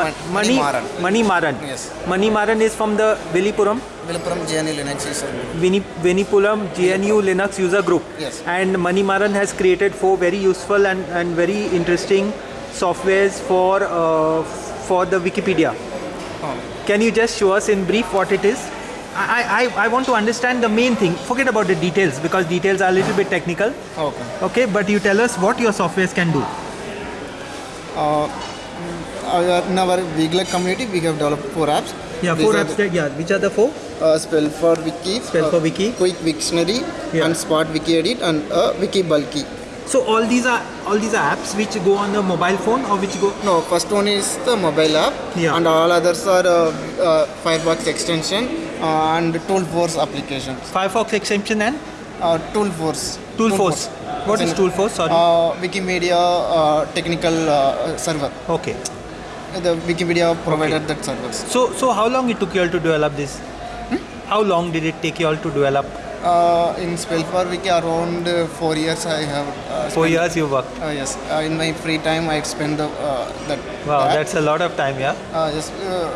Ma- Mani Maran. Mani Maran. Yes. Mani Maran is from the Villipuram, Viluppuram GNU Linux user group. Vinipuram GNU Linux user group. Yes. And Mani Maran has created four very useful and, and very interesting softwares for uh, for the Wikipedia. Oh. Can you just show us in brief what it is? I, I, I want to understand the main thing. Forget about the details because details are a little bit technical. Okay. Okay, but you tell us what your softwares can do. Uh, in our VGLUG community, we have developed four apps. Yeah, These four apps. that- Yeah, which are the four? uh, Spell for Wiki, Spell uh, for Wiki. Quick Wiktionary, Yeah. and Spot Wiki Edit, and uh, Wiki Bulky. So all these are all these are apps which go on the mobile phone or which go No, first one is the mobile app, Yeah. and all others are uh, uh, Firefox extension uh, and Toolforge applications. Firefox extension and Uh, Toolforge. Toolforge. What is Toolforge? Sorry. Uh, Wikimedia uh, technical uh, server. okay. The Wikimedia provided that servers. So so how long it took you all to develop this? How long did it take you all to develop? Uh, in Spell for Wiki, around uh, four years I have. Uh, Four years you worked. Uh, yes, uh, in my free time I spend the, uh, that. Wow, that. that's a lot of time, yeah. Uh, yes, uh,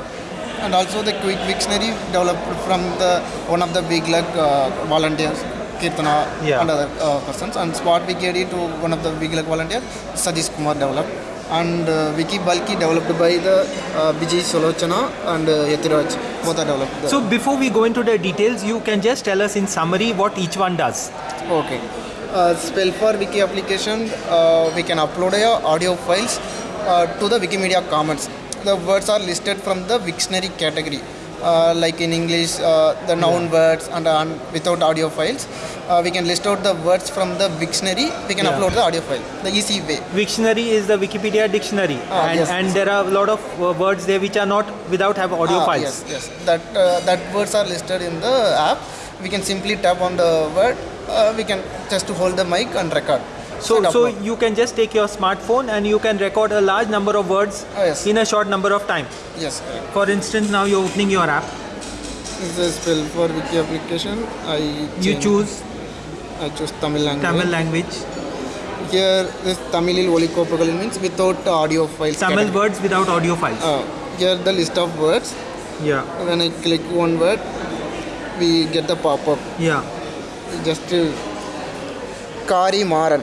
and also the Quick Dictionary developed from the one of the VGLUG uh, volunteers, Kirtana Yeah. and other uh, persons, and Spot Wiki to one of the VGLUG volunteers, Sadish Kumar developed, and uh, Wiki Bulky developed by the uh, Bijay Solochana and uh, Yatiraj, both are developed. So before we go into the details, you can just tell us in summary what each one does. Okay. Uh, spell for Wiki application, uh, we can upload your audio files uh, to the Wikimedia Commons. The words are listed from the Wiktionary category. Uh, like in English, uh, the noun words and, uh, without audio files. Uh, we can list out the words from the Wiktionary. We can Yeah. upload the audio file. The easy way. Wiktionary is the Wikipedia dictionary, Ah, and, yes. and there are a lot of words there which are not without have audio Ah, files. Yes, yes. That uh, that words are listed in the app. We can simply tap on the word. Uh, we can just to hold the mic and record. So, so you can just take your smartphone and you can record a large number of words Ah, yes. in a short number of time. yes. For instance, now you're opening your app. This is spell for wiki application. I You choose I choose Tamil language. Tamil language, Here this Tamilil Olikopagal means without audio files. Tamil category. words without audio files. Uh, here the list of words. yeah, When I click one word, we get the pop-up. yeah. Just uh, Kari Maran.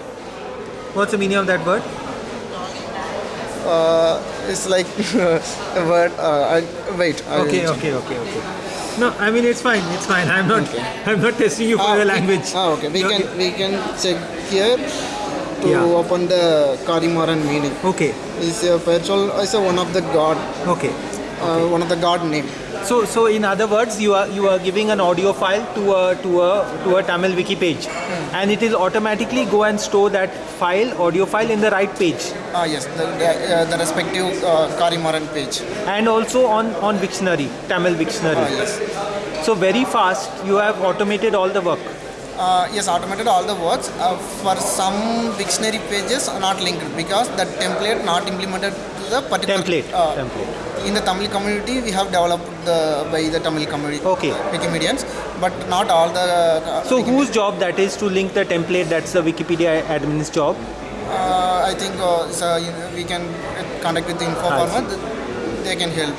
What's the meaning of that word? Uh, it's like a word. Uh, I, wait. I Okay, okay, okay, okay. No, I mean it's fine. It's fine. I'm not. Okay. I'm not testing you for Ah, your we- language. Ah, okay. We You're- can we can check here to Yeah. open the Kari Maran meaning. Okay, It's a virtual. It's a one of the god. okay. Uh, one of the god name. So, so in other words, you are you are giving an audio file to a to a to a Tamil wiki page, and it will automatically go and store that file, audio file, in the right page, Ah yes, the the, uh, the respective uh, Karimaran page. and also on on Wiktionary, Tamil Wiktionary. Ah yes. So very fast, you have automated all the work. Uh, yes, automated all the works. Uh, for some dictionary pages are not linked because the template not implemented the particular Template. Uh, Template. In the Tamil community, we have developed the by the Tamil community. Okay. Wikimedians, but not all the. Uh, So whose job that is to link the template? That's the Wikipedia admin's job. Uh, I think uh, so you know, we can contact with the info I format. They can help,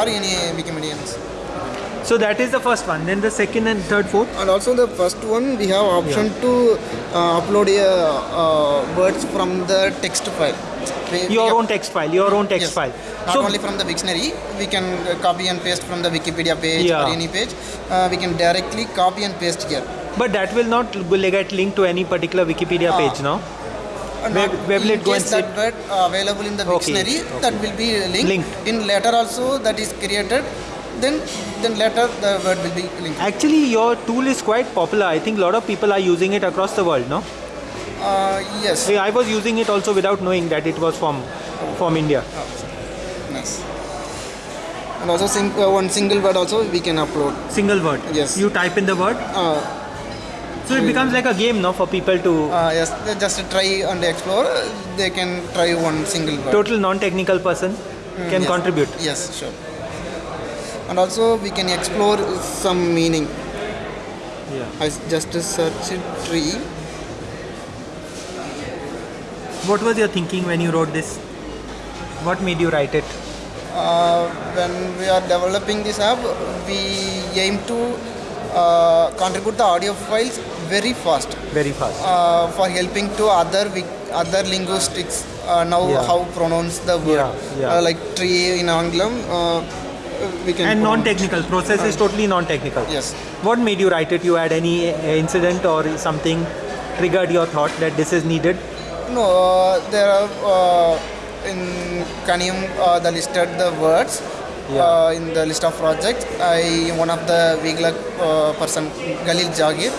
or any Wikimedians. So that is the first one. Then the second and third, fourth. And also the first one, we have option to uh, upload a, uh, words from the text file. We- Your own text file. Your own text Yes. file. Not So only from the dictionary, we can uh, copy and paste from the Wikipedia page Yeah. or any page. Uh, we can directly copy and paste here. But that will not get linked to any particular Wikipedia Ah. page, no? And Where- not- where will in go case and that word uh, available in the Okay, dictionary, okay. that will be linked. Linked. In later also that is created, then then later the word will be linked. Actually, your tool is quite popular. I think a lot of people are using it across the world, no? Uh, yes. See, I was using it also without knowing that it was from from India. Nice. And also sing, uh, one single word also we can upload. Single word. Yes. You type in the word, Uh, so it becomes like a game, now for people to uh, yes, just try and explore. They can try one single word. total non-technical person can yes. contribute. Yes, sure. And also we can explore some meaning. Yeah. I just search tree. What was your thinking when you wrote this? What made you write it? Uh, when we are developing this app, we aim to uh, contribute the audio files very fast Very fast. uh, for helping to other other linguistics. Uh, now, Yeah. how pronounce the word Yeah, yeah. Uh, like tree in Anglam. Uh, we can and non-technical process is totally non-technical. Yes. What made you write it? You had any uh, incident or something triggered your thought that this is needed? No, uh, there are uh, in Kaniyam uh, the listed the words Yeah. uh, in the list of projects. I one of the Vigla uh, person Galil Jagir.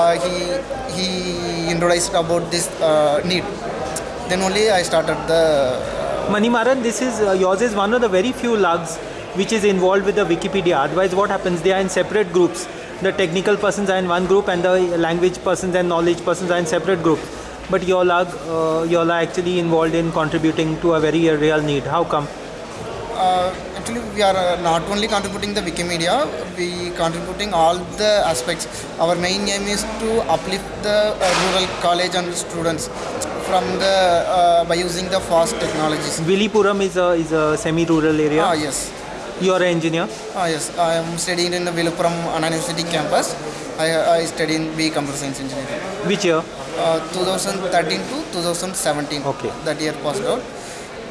Uh, he he introduced about this uh, need. Then only I started the. Manimaran, this is uh, yours is one of the very few lugs which is involved with the Wikipedia. Otherwise, what happens? They are in separate groups. The technical persons are in one group, and the language persons and knowledge persons are in separate groups. But your lug, uh, you all are actually involved in contributing to a very real need. How come? Uh, actually, we are uh, not only contributing the Wikimedia, we contributing all the aspects. Our main aim is to uplift the uh, rural college and students from the uh, by using the fast technologies. Villipuram is a is a semi-rural area. Ah yes, You are an engineer. ah yes. I am studying in the Vilupuram Anna University campus. I, I study in B Computer Science Engineering. Which year? Uh, 2013 to 2017. Okay. That year passed out.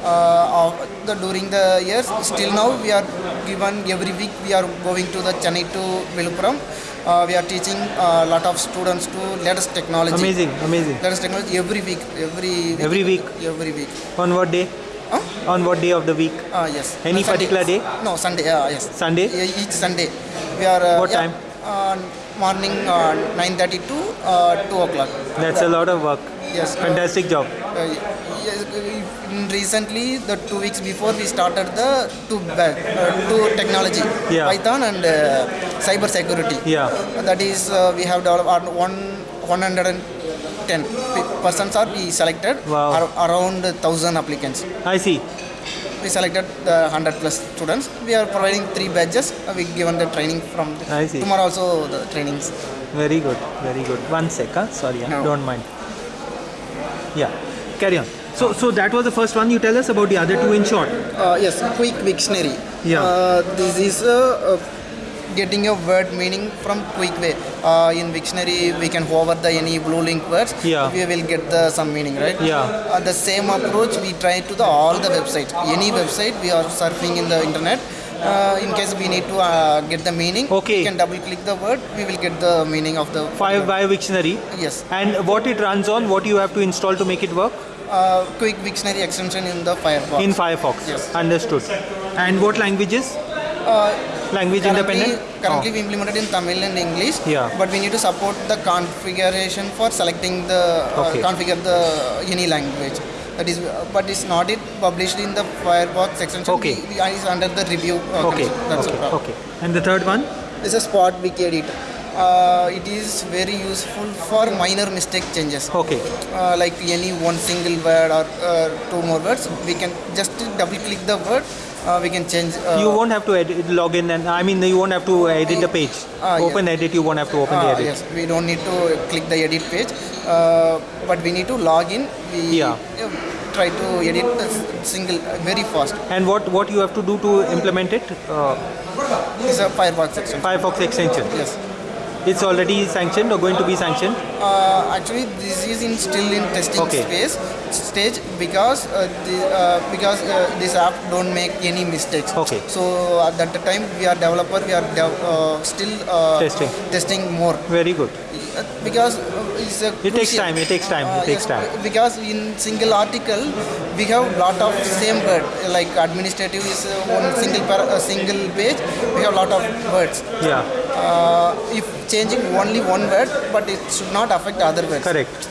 Uh, the, during the years, still now we are given every week we are going to the Chennai to Vilupuram. Uh, we are teaching a lot of students to latest technology. Amazing, amazing. Latest technology every week. Every week. Every week? Every week. On what day? Huh? On what day of the week? Ah yes. Any Sunday. particular day? No Sunday. Yeah yes. Sunday? Yeah, each Sunday. We are. Uh, What yeah, time? Morning uh, 9:30 to uh, 2 o'clock. That's a lot of work. Yes. Fantastic job. Uh, yes, recently, the two weeks before, we started the two batch, uh, two technology, Yeah. Python and uh, cyber security. Yeah. That is, uh, we have developed one 110 persons are we selected. Wow. Ar- around thousand applicants. I see. We selected the 100 plus students. We are providing three badges. Uh, we given the training from the, I see. tomorrow also the trainings. Very good, very good. One sec, huh? sorry? No. don't mind. Yeah, carry on. So, so that was the first one. You tell us about the other two in short. Uh, yes, quick dictionary. Yeah. Uh, this is uh, uh, getting a word meaning from quick way. Uh, in dictionary, we can hover the any blue link words. Yeah. We will get the some meaning, right? Yeah. Uh, the same approach we try to the all the websites. Any website we are surfing in the internet. Uh, in case we need to uh, get the meaning, Okay. we can double click the word. We will get the meaning of the Five by Wiktionary. Yes. And what it runs on, what you have to install to make it work? Uh, quick dictionary extension in the Firefox. In Firefox. Yes. Understood. And what languages? Uh, Language currently, independent? currently Oh. we implemented in Tamil and English. Yeah. But we need to support the configuration for selecting the uh, configure the any language. That is, uh, but it's not it published in the Firefox extension. Okay. We, we, it's under the review. Uh, Okay. That's okay, okay. And the third one? It's a spot wiki editor. Uh, it is very useful for minor mistake changes. Okay. Uh, like any one single word or uh, two more words, we can just double click the word. Uh, we can change. Uh, You won't have to edit, log in and I mean you won't have to edit the page. Ah, open edit, you won't have to open the Ah, edit. yes, we don't need to click the edit page, uh, but we need to log in. We Yeah. uh, try to edit a s- single uh, very fast. And what, what you have to do to implement it? Uh, It's a Firefox section. Firefox extension. Yes. It's already sanctioned or going to be sanctioned? Uh, actually, this is in still in testing Okay. space stage because uh, the, uh, because uh, this app don't make any mistakes. Okay. So at that time we are developer, we are uh, still uh, Testing. testing more. Very good. Because it's a It takes time, it takes time, it takes yes, time. because in single article we have lot of same word like administrative is uh, one single par- uh, single page we have a lot of words Yeah, if changing only one word but it should not affect other words correct.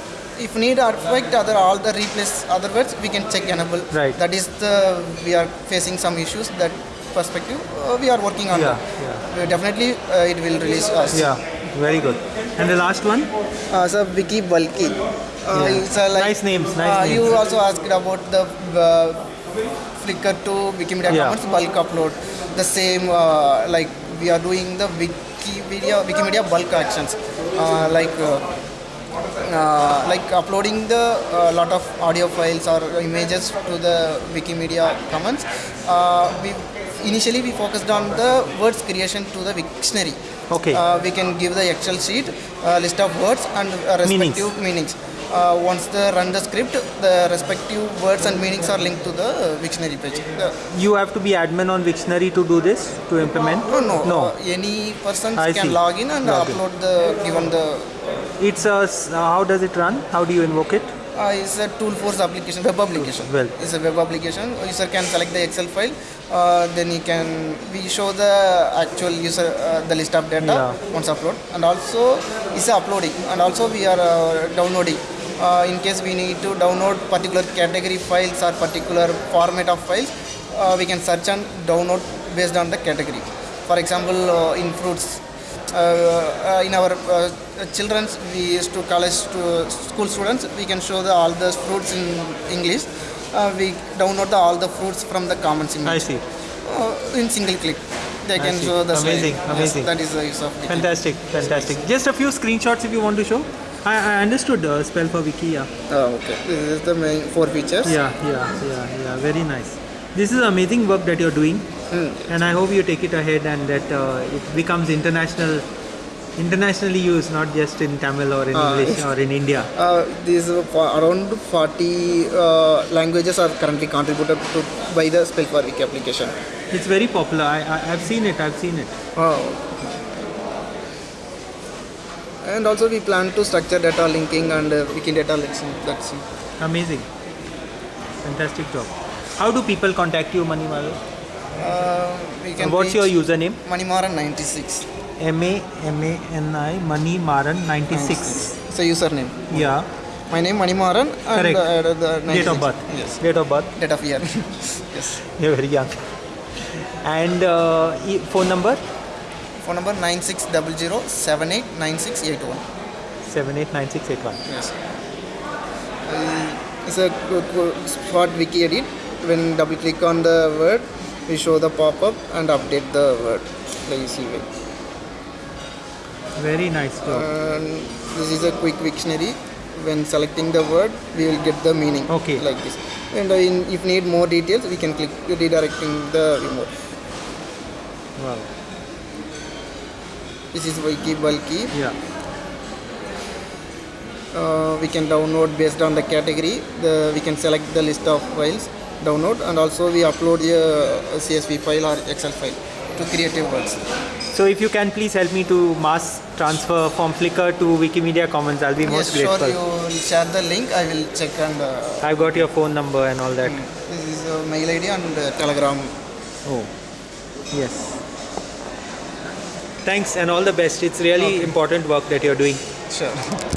if need affect other all the replace other words we can check enable Right. that is the we are facing some issues that perspective uh, we are working on Yeah, that Uh, definitely uh, it will release us Yeah, very good. And the last one? uh, so Wiki Bulky. Uh, Yeah. it's a like, Nice names, nice uh, You names. also asked about the uh, Flickr to Wikimedia Yeah. Commons bulk upload. The same uh, like we are doing the Wikimedia Wikimedia bulk actions. Uh, like uh, uh, like uploading the uh, lot of audio files or images to the Wikimedia Commons. Uh, we initially we focused on the words creation to the dictionary. Okay. Uh, we can give the Excel sheet, list of words and uh, Meanings. respective meanings. Uh, once they run the script, the respective words and meanings are linked to the uh, dictionary page. The, You have to be admin on Wiktionary to do this, to implement? no, no, No. Uh, any person I can see. log in and Log in. upload the given the It's a, uh, how does it run? How do you invoke it? Uh, it's a Toolforge application, web application. Well. It's a web application. User can select the Excel file. Uh, then he can we show the actual user uh, the list of data Yeah. once upload, and also it's uploading, and also we are uh, downloading. Uh, in case we need to download particular category files or particular format of files, uh, we can search and download based on the category. For example, uh, in fruits, uh, uh, in our uh, children's we used to college to school students we can show the all the fruits in english uh, we download the, all the fruits from the commons image I see. uh, in single click they can show the slide. Amazing, Yes, amazing. that is the use of. Fantastic, fantastic. Just a few screenshots if you want to show. I, I understood uh, spell for wiki, yeah. oh, okay this is the main four features Yeah, yeah, yeah, yeah. Very nice. This is amazing work that you're doing, Hmm. and I hope you take it ahead and that uh, it becomes international, internationally used, not just in Tamil or in Ah, English or in India. uh, these uh, around 40 uh, languages are currently contributed to by the spell for wiki application It's very popular. I, I I've seen it. I've seen it. Oh. And also we plan to structure data linking and uh, wiki data linking. That's it. Amazing. Fantastic job. How do people contact you, Manimaran? Uh, we can What's your username? Manimaran 96. M A M A N I Mani Maran 96. It's a username. Yeah. My name Manimaran and Correct. uh, the 96. Date of birth. Yes. Date of birth. Date of year. yes. You're very young. And uh, phone number Phone number 9600 789681. 789681. Yes. Uh, it's a co- co- short wiki edit. When double click on the word, we show the pop up and update the word the easy way. Very nice job. And this is a quick dictionary. When selecting the word, we will get the meaning. Okay. Like this. And uh, in, if need more details, we can click redirecting the remote. Wow. This is wiki bulky. Yeah. uh, we can download based on the category the we can select the list of files download and also we upload a, csv file or excel file to creative words So if you can please help me to mass transfer from Flickr to Wikimedia Commons, I'll be most yes grateful. sure you will share the link i will check and uh, I've got your phone number and all that. this is uh, mail id and uh, telegram Oh, yes. Thanks and all the best. It's really important work that you're doing. sure